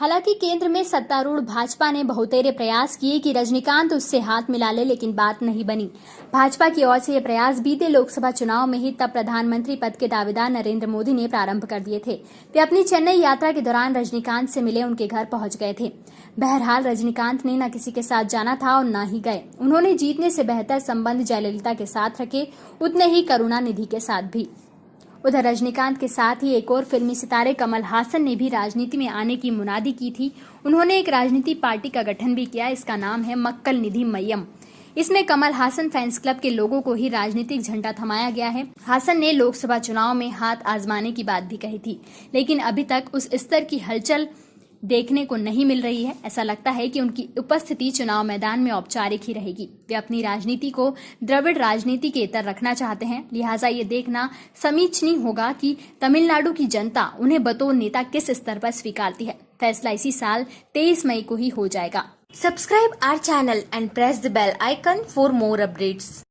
हालाँकि केंद्र में सत्तारूढ़ भाजपा ने बहुतेरे प्रयास किए कि रजनीकांत उससे हाथ मिला ले, लेकिन बात नहीं बनी। भाजपा की ओर से ये प्रयास बीते लोकसभा चुनाव में ही तब प्रधानमंत्री पद के दावेदार नरेंद्र मोदी ने प्रारंभ कर दिए थे। वे अपनी चेन्नई यात्रा के दौरान रजनीकांत से मिले उनके घर पहुँच गए थे। बहरहाल, रजनीकांत ने न किसी के साथ जाना था और न ही गए। उन्होंने जीतने से बेहतर संबंध जयललिता के साथ रखे, उतने ही करुणा निधि के साथ भी। उधर रजनीकांत के साथ ही एक और फिल्मी सितारे कमल हासन ने भी राजनीति में आने की मुनादी की थी। उन्होंने एक राजनीति पार्टी का गठन भी किया, इसका नाम है मक्कल निधि मयम इसमें कमल हासन फैंस क्लब के लोगों को ही राजनीतिक झंडा थमाया गया है। हासन ने लोकसभा चुनाव में हाथ आजमाने की बात भी कही थी, लेकिन अभी तक उस स्तर की हलचल देखने को नहीं मिल रही है। ऐसा लगता है कि उनकी उपस्थिति चुनाव मैदान में औपचारिक ही रहेगी। वे अपनी राजनीति को द्रविड़ राजनीति के इतर रखना चाहते हैं। लिहाजा ये देखना समीचनीय होगा कि तमिलनाडु की जनता उन्हें बतौर नेता किस स्तर पर स्वीकारती है। फैसला इसी साल 23 मई को ही हो जाएगा। Subscribe our channel and press the bell icon for more updates.